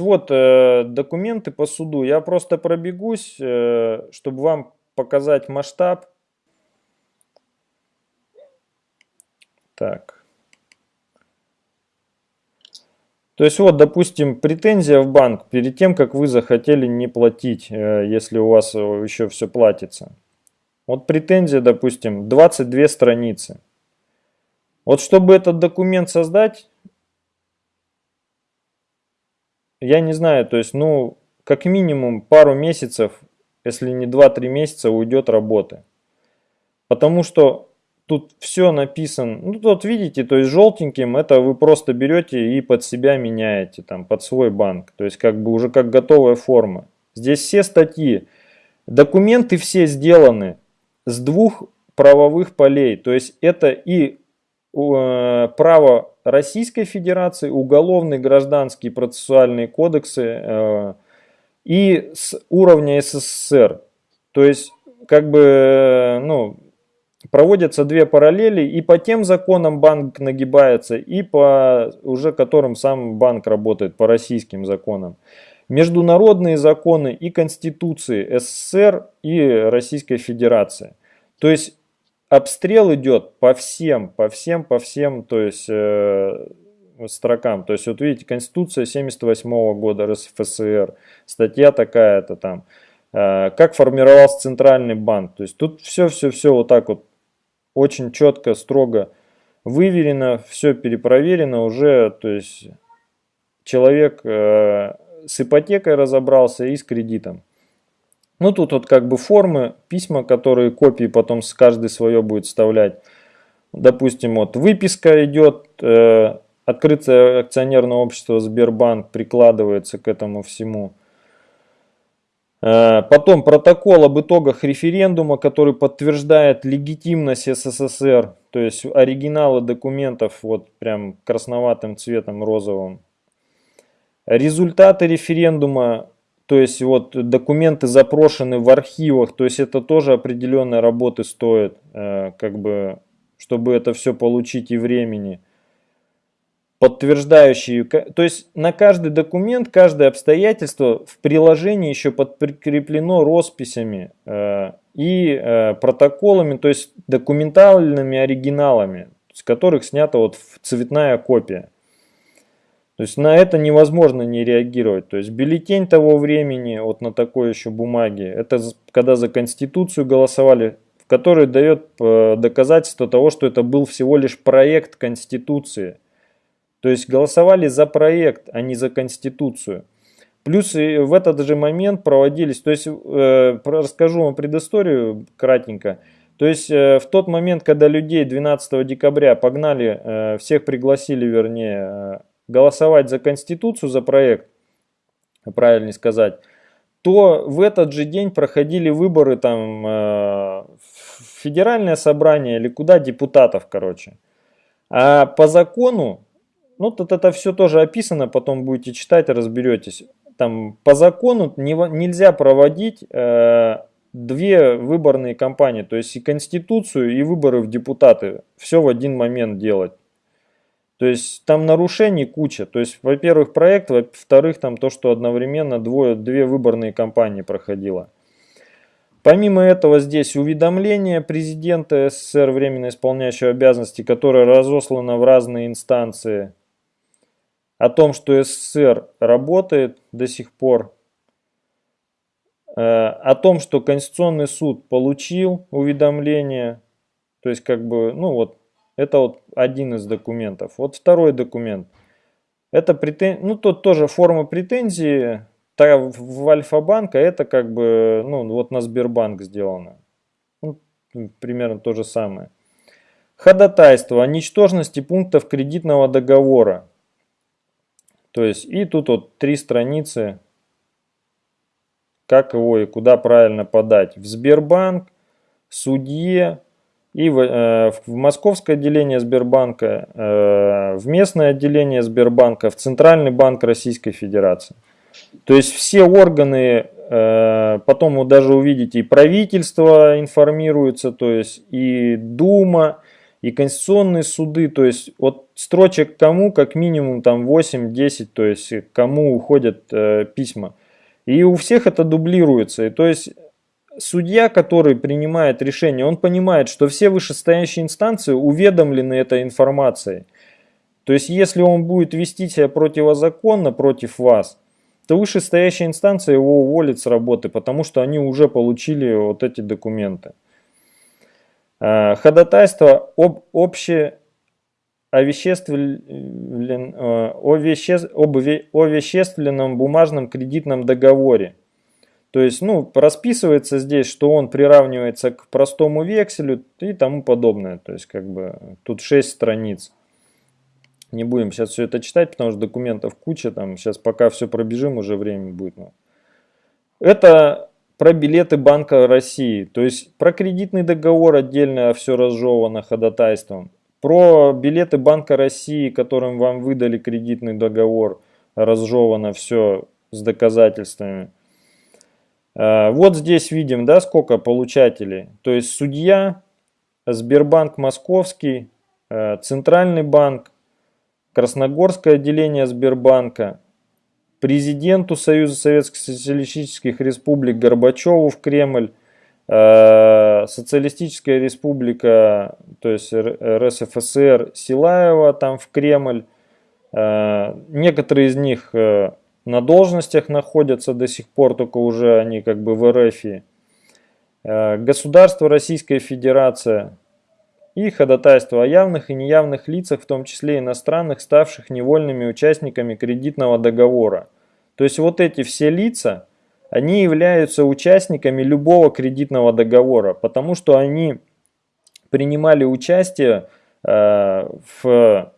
Вот э, документы по суду. Я просто пробегусь, э, чтобы вам показать масштаб. Так. То есть вот, допустим, претензия в банк перед тем, как вы захотели не платить, э, если у вас еще все платится. Вот претензия, допустим, 22 страницы. Вот чтобы этот документ создать, я не знаю, то есть, ну, как минимум пару месяцев, если не 2-3 месяца, уйдет работы. Потому что тут все написано, ну тут видите, то есть желтеньким это вы просто берете и под себя меняете, там, под свой банк. То есть как бы уже как готовая форма. Здесь все статьи, документы все сделаны с двух правовых полей. То есть это и э, право Российской Федерации, уголовные, гражданские процессуальные кодексы э, и с уровня СССР. То есть, как бы, ну, проводятся две параллели, и по тем законам банк нагибается, и по уже которым сам банк работает, по российским законам. Международные законы и конституции СССР и Российской Федерации. То есть обстрел идет по всем, по всем, по всем, то есть э, строкам. То есть вот видите, Конституция 78 -го года РСФСР, статья такая-то там. Э, как формировался Центральный банк. То есть тут все-все-все вот так вот очень четко, строго выверено, все перепроверено уже. То есть человек э, с ипотекой разобрался и с кредитом. Ну, тут вот как бы формы, письма, которые копии потом с каждой свое будет вставлять. Допустим, вот выписка идет, э, открытое акционерное общество Сбербанк прикладывается к этому всему. Э, потом протокол об итогах референдума, который подтверждает легитимность СССР, то есть оригиналы документов вот прям красноватым цветом розовым. Результаты референдума то есть вот документы запрошены в архивах, то есть это тоже определенной работы стоит, э, как бы, чтобы это все получить и времени. Подтверждающие, то есть на каждый документ, каждое обстоятельство в приложении еще подкреплено росписями э, и э, протоколами, то есть документальными оригиналами, с которых снята вот цветная копия. То есть на это невозможно не реагировать. То есть бюллетень того времени, вот на такой еще бумаге, это когда за Конституцию голосовали, в которой дает э, доказательство того, что это был всего лишь проект Конституции. То есть голосовали за проект, а не за Конституцию. Плюс и в этот же момент проводились, то есть э, расскажу вам предысторию кратенько. То есть э, в тот момент, когда людей 12 декабря погнали, э, всех пригласили, вернее, голосовать за Конституцию, за проект, правильно сказать, то в этот же день проходили выборы там э, федеральное собрание или куда депутатов, короче. А по закону, ну тут это все тоже описано, потом будете читать, разберетесь. Там по закону не, нельзя проводить э, две выборные кампании, то есть и конституцию, и выборы в депутаты. Все в один момент делать. То есть там нарушений куча. То есть, во-первых, проект, во-вторых, там то, что одновременно двое, две выборные кампании проходило. Помимо этого, здесь уведомление президента СССР, временно исполняющего обязанности, которое разослано в разные инстанции, о том, что СССР работает до сих пор, э, о том, что Конституционный суд получил уведомление, то есть как бы, ну вот, это вот один из документов. Вот второй документ. Это претен... ну тут тоже форма претензии в Альфа-банк, а это как бы, ну вот на Сбербанк сделано. Ну, примерно то же самое. Ходатайство о ничтожности пунктов кредитного договора. То есть и тут вот три страницы, как его и куда правильно подать. В Сбербанк, судье, и в, э, в московское отделение Сбербанка, э, в местное отделение Сбербанка, в Центральный банк Российской Федерации. То есть все органы, э, потом вы даже увидите, и правительство информируется, то есть и Дума, и конституционные суды, то есть от строчек кому как минимум там 8-10, то есть кому уходят э, письма. И у всех это дублируется. И то есть судья, который принимает решение, он понимает, что все вышестоящие инстанции уведомлены этой информацией. То есть если он будет вести себя противозаконно против вас, то вышестоящая инстанция его уволит с работы, потому что они уже получили вот эти документы. А, ходатайство об обще овеществлен, э, о, веще, о вещественном бумажном кредитном договоре. То есть, ну, расписывается здесь, что он приравнивается к простому векселю и тому подобное. То есть, как бы, тут 6 страниц. Не будем сейчас все это читать, потому что документов куча. Там сейчас пока все пробежим, уже время будет. Это про билеты Банка России. То есть, про кредитный договор отдельно все разжевано ходатайством. Про билеты Банка России, которым вам выдали кредитный договор, разжевано все с доказательствами. А, вот здесь видим, да, сколько получателей. То есть судья, Сбербанк Московский, э, Центральный банк, Красногорское отделение Сбербанка, президенту Союза Советских Социалистических Республик Горбачеву в Кремль, э, Социалистическая Республика, то есть РСФСР Силаева там в Кремль. Э, некоторые из них на должностях находятся до сих пор, только уже они как бы в РФ. Э, государство Российская Федерация и ходатайство о явных и неявных лицах, в том числе иностранных, ставших невольными участниками кредитного договора. То есть вот эти все лица, они являются участниками любого кредитного договора, потому что они принимали участие э, в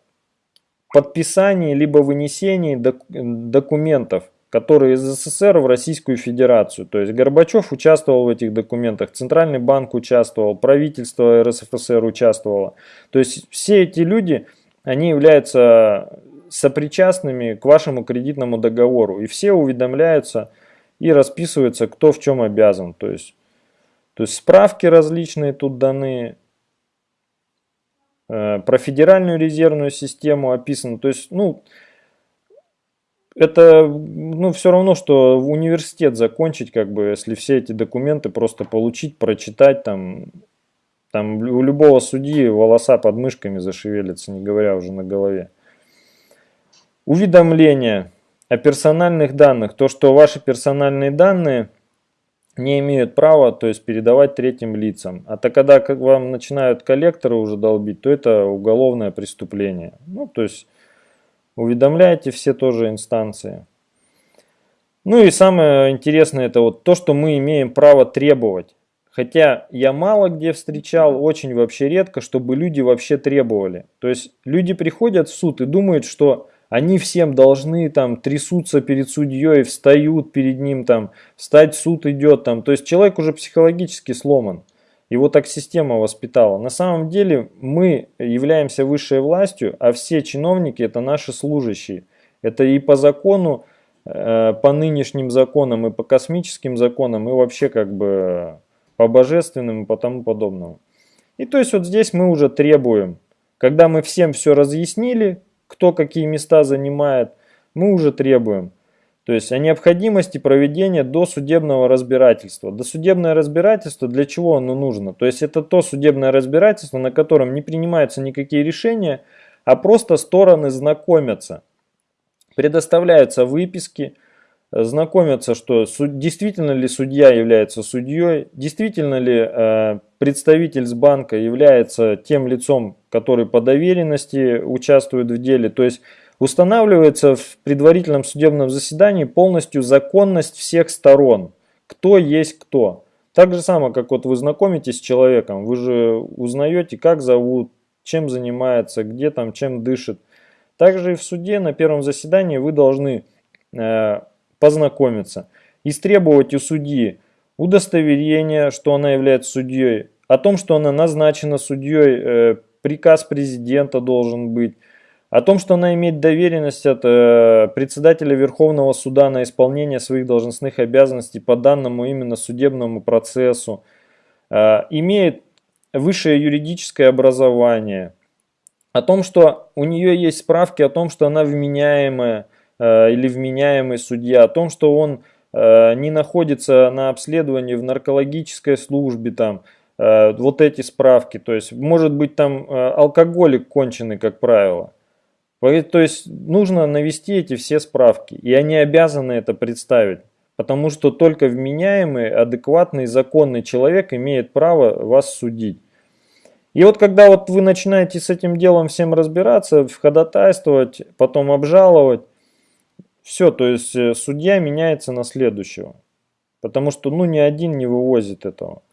подписании либо вынесении док документов, которые из СССР в Российскую Федерацию. То есть Горбачев участвовал в этих документах, Центральный банк участвовал, правительство РСФСР участвовало. То есть все эти люди, они являются сопричастными к вашему кредитному договору. И все уведомляются и расписываются, кто в чем обязан. То есть, то есть справки различные тут даны, Э, про федеральную резервную систему описано. То есть, ну, это ну, все равно, что в университет закончить, как бы, если все эти документы просто получить, прочитать, там, там у любого судьи волоса под мышками зашевелятся, не говоря уже на голове. Уведомления о персональных данных. То, что ваши персональные данные не имеют права, то есть передавать третьим лицам. А то когда как вам начинают коллекторы уже долбить, то это уголовное преступление. Ну, то есть уведомляйте все тоже инстанции. Ну и самое интересное это вот то, что мы имеем право требовать. Хотя я мало где встречал, очень вообще редко, чтобы люди вообще требовали. То есть люди приходят в суд и думают, что они всем должны там трясутся перед судьей, встают перед ним, там, встать суд идет. Там. То есть человек уже психологически сломан. Его так система воспитала. На самом деле мы являемся высшей властью, а все чиновники это наши служащие. Это и по закону, э, по нынешним законам, и по космическим законам, и вообще как бы по божественным и по тому подобному. И то есть вот здесь мы уже требуем, когда мы всем все разъяснили, кто какие места занимает, мы уже требуем. То есть о необходимости проведения досудебного разбирательства. Досудебное разбирательство для чего оно нужно? То есть это то судебное разбирательство, на котором не принимаются никакие решения, а просто стороны знакомятся. Предоставляются выписки, знакомятся, что действительно ли судья является судьей, действительно ли э, представитель с банка является тем лицом, который по доверенности участвует в деле. То есть устанавливается в предварительном судебном заседании полностью законность всех сторон. Кто есть кто. Так же самое, как вот вы знакомитесь с человеком, вы же узнаете, как зовут, чем занимается, где там, чем дышит. Также и в суде на первом заседании вы должны э, познакомиться. Истребовать у судьи удостоверение, что она является судьей, о том, что она назначена судьей, э, приказ президента должен быть, о том, что она имеет доверенность от э, председателя Верховного суда на исполнение своих должностных обязанностей по данному именно судебному процессу, э, имеет высшее юридическое образование, о том, что у нее есть справки о том, что она вменяемая или вменяемый судья, о том, что он э, не находится на обследовании в наркологической службе, там, э, вот эти справки, то есть может быть там э, алкоголик конченый, как правило. То есть нужно навести эти все справки, и они обязаны это представить. Потому что только вменяемый, адекватный, законный человек имеет право вас судить. И вот когда вот вы начинаете с этим делом всем разбираться, ходатайствовать, потом обжаловать, все, то есть э, судья меняется на следующего. Потому что ну ни один не вывозит этого.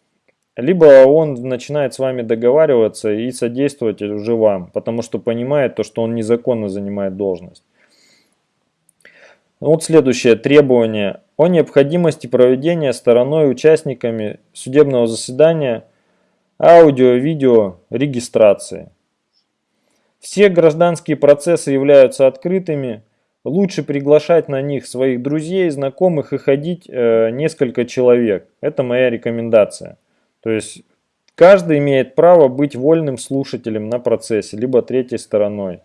Либо он начинает с вами договариваться и содействовать уже вам, потому что понимает то, что он незаконно занимает должность. Вот следующее требование о необходимости проведения стороной участниками судебного заседания аудио-видео регистрации. Все гражданские процессы являются открытыми. Лучше приглашать на них своих друзей, знакомых и ходить э, несколько человек. Это моя рекомендация. То есть каждый имеет право быть вольным слушателем на процессе, либо третьей стороной.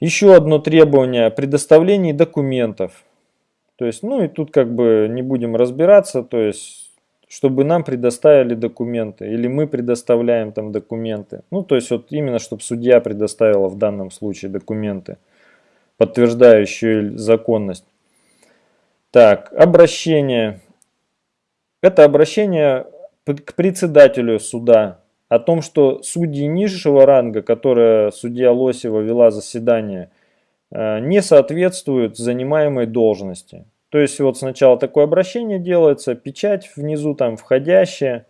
Еще одно требование – предоставление документов. То есть, ну и тут как бы не будем разбираться, то есть, чтобы нам предоставили документы, или мы предоставляем там документы. Ну, то есть, вот именно, чтобы судья предоставила в данном случае документы, подтверждающие законность. Так, обращение. Это обращение к председателю суда о том, что судьи низшего ранга, которые судья Лосева вела заседание, э, не соответствуют занимаемой должности. То есть вот сначала такое обращение делается, печать внизу там входящая,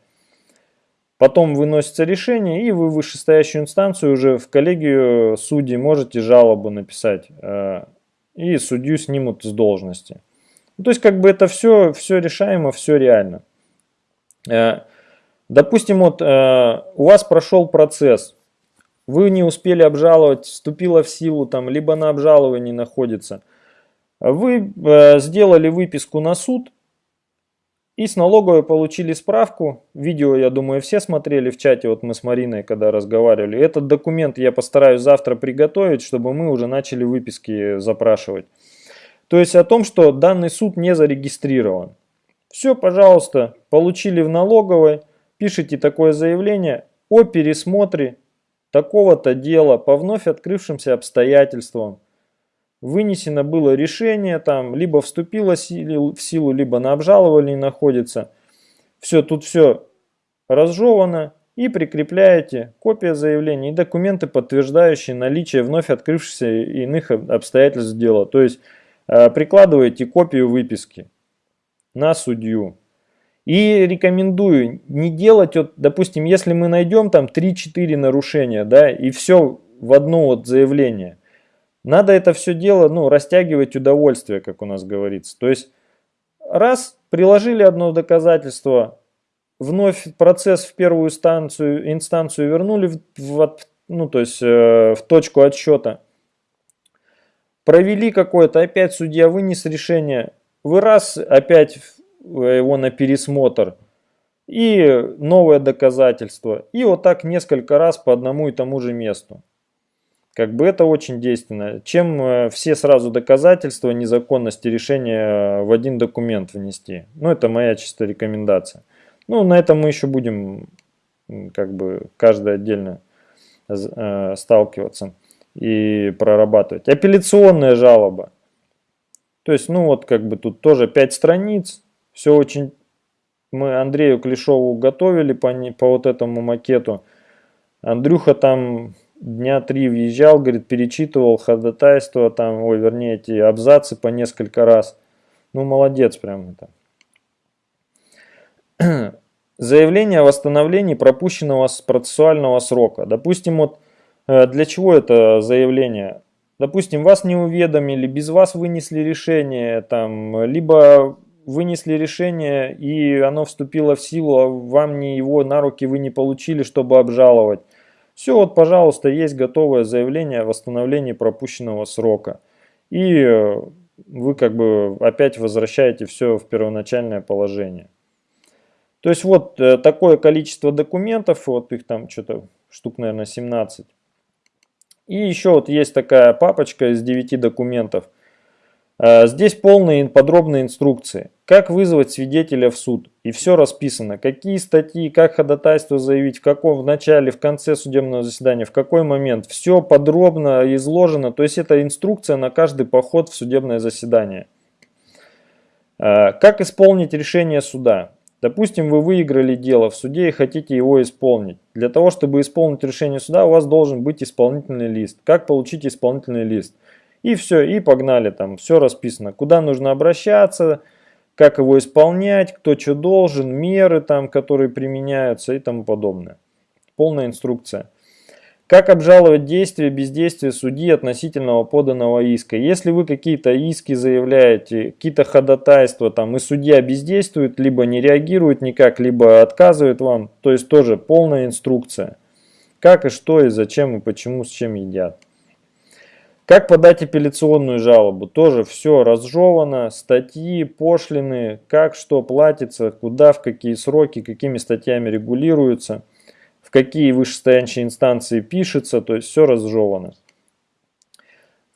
потом выносится решение, и вы в вышестоящую инстанцию уже в коллегию судей можете жалобу написать, э, и судью снимут с должности. То есть как бы это все, все решаемо, все реально. Э, Допустим, вот э, у вас прошел процесс, вы не успели обжаловать, вступила в силу, там, либо на обжаловании находится. Вы э, сделали выписку на суд и с налоговой получили справку. Видео, я думаю, все смотрели в чате, вот мы с Мариной когда разговаривали. Этот документ я постараюсь завтра приготовить, чтобы мы уже начали выписки запрашивать. То есть о том, что данный суд не зарегистрирован. Все, пожалуйста, получили в налоговой пишите такое заявление о пересмотре такого-то дела по вновь открывшимся обстоятельствам. Вынесено было решение, там, либо вступило в силу, либо на обжаловании находится. Все, тут все разжевано. И прикрепляете копия заявления и документы, подтверждающие наличие вновь открывшихся иных обстоятельств дела. То есть э, прикладываете копию выписки на судью. И рекомендую не делать, вот, допустим, если мы найдем там 3-4 нарушения, да, и все в одно вот заявление, надо это все дело, ну, растягивать удовольствие, как у нас говорится. То есть, раз приложили одно доказательство, вновь процесс в первую инстанцию, инстанцию вернули в, в, ну, то есть, э, в точку отсчета, провели какое-то, опять судья вынес решение, вы раз опять его на пересмотр и новое доказательство. И вот так несколько раз по одному и тому же месту. Как бы это очень действенно. Чем э, все сразу доказательства незаконности решения в один документ внести. Ну, это моя чистая рекомендация. Ну, на этом мы еще будем как бы каждый отдельно э, сталкиваться и прорабатывать. Апелляционная жалоба. То есть, ну вот как бы тут тоже 5 страниц, все очень... Мы Андрею Клешову готовили по, по вот этому макету. Андрюха там дня три въезжал, говорит, перечитывал ходатайство, там, ой, вернее, эти абзацы по несколько раз. Ну, молодец прям это. Заявление о восстановлении пропущенного процессуального срока. Допустим, вот э, для чего это заявление? Допустим, вас не уведомили, без вас вынесли решение, там, либо вынесли решение и оно вступило в силу, а вам не его на руки вы не получили, чтобы обжаловать. Все, вот, пожалуйста, есть готовое заявление о восстановлении пропущенного срока. И э, вы как бы опять возвращаете все в первоначальное положение. То есть вот э, такое количество документов, вот их там что-то штук, наверное, 17. И еще вот есть такая папочка из 9 документов. Э, здесь полные подробные инструкции. Как вызвать свидетеля в суд. И все расписано. Какие статьи, как ходатайство заявить, в каком, в начале, в конце судебного заседания, в какой момент. Все подробно изложено. То есть это инструкция на каждый поход в судебное заседание. Э, как исполнить решение суда? Допустим, вы выиграли дело в суде и хотите его исполнить. Для того, чтобы исполнить решение суда, у вас должен быть исполнительный лист. Как получить исполнительный лист? И все, и погнали там, все расписано. Куда нужно обращаться, как его исполнять, кто что должен, меры там, которые применяются и тому подобное. Полная инструкция. Как обжаловать действия, бездействия судьи относительного поданного иска? Если вы какие-то иски заявляете, какие-то ходатайства, там и судья бездействует, либо не реагирует никак, либо отказывает вам, то есть тоже полная инструкция. Как и что, и зачем, и почему, с чем едят. Как подать апелляционную жалобу? Тоже все разжевано, статьи, пошлины, как что платится, куда, в какие сроки, какими статьями регулируется – какие вышестоящие инстанции пишется, то есть все разжевано.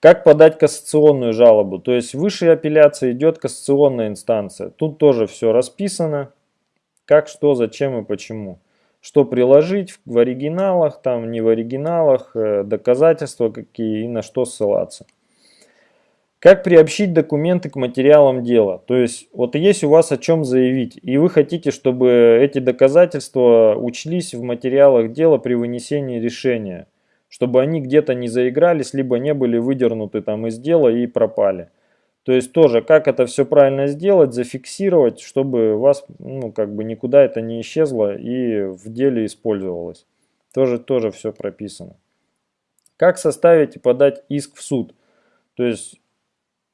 Как подать кассационную жалобу? То есть выше апелляции идет кассационная инстанция. Тут тоже все расписано, как, что, зачем и почему. Что приложить в оригиналах, там не в оригиналах, э, доказательства какие и на что ссылаться. Как приобщить документы к материалам дела? То есть, вот есть у вас о чем заявить, и вы хотите, чтобы эти доказательства учлись в материалах дела при вынесении решения, чтобы они где-то не заигрались, либо не были выдернуты там из дела и пропали. То есть тоже, как это все правильно сделать, зафиксировать, чтобы у вас, ну, как бы никуда это не исчезло и в деле использовалось. Тоже, тоже все прописано. Как составить и подать иск в суд? То есть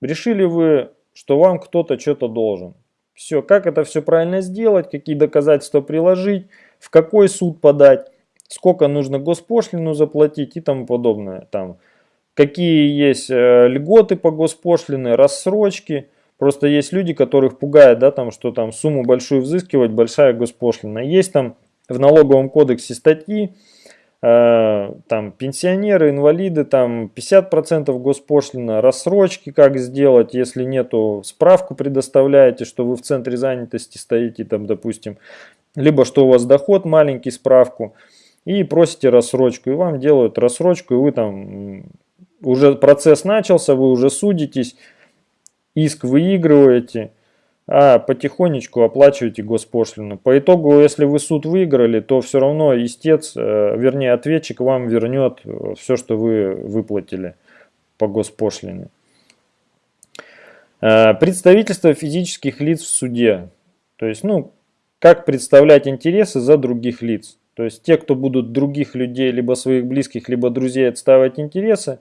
Решили вы, что вам кто-то что-то должен. Все, как это все правильно сделать, какие доказательства приложить, в какой суд подать, сколько нужно госпошлину заплатить и тому подобное. Там, какие есть э, льготы по госпошлине, рассрочки. Просто есть люди, которых пугает, да, там, что там сумму большую взыскивать, большая госпошлина. Есть там в налоговом кодексе статьи, Э, там пенсионеры, инвалиды, там 50% госпошлина, рассрочки как сделать, если нету, справку предоставляете, что вы в центре занятости стоите, там, допустим, либо что у вас доход маленький, справку, и просите рассрочку, и вам делают рассрочку, и вы там, уже процесс начался, вы уже судитесь, иск выигрываете, а потихонечку оплачиваете госпошлину. По итогу, если вы суд выиграли, то все равно истец, э, вернее ответчик вам вернет э, все, что вы выплатили по госпошлине. Э, представительство физических лиц в суде. То есть, ну, как представлять интересы за других лиц. То есть, те, кто будут других людей, либо своих близких, либо друзей отставать интересы,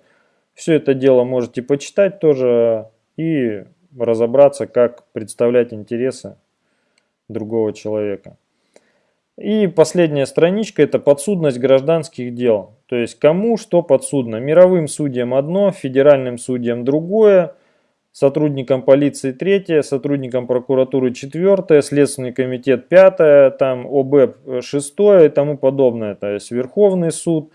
все это дело можете почитать тоже и разобраться, как представлять интересы другого человека. И последняя страничка – это подсудность гражданских дел. То есть, кому что подсудно. Мировым судьям одно, федеральным судьям другое, сотрудникам полиции третье, сотрудникам прокуратуры четвертое, Следственный комитет пятое, там ОБЭП шестое и тому подобное. То есть, Верховный суд,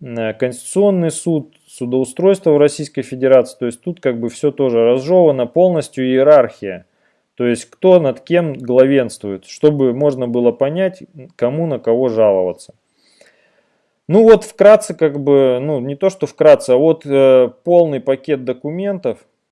Конституционный суд, судоустройства в Российской Федерации. То есть тут как бы все тоже разжевано, полностью иерархия. То есть кто над кем главенствует, чтобы можно было понять, кому на кого жаловаться. Ну вот вкратце как бы, ну не то что вкратце, а вот э, полный пакет документов,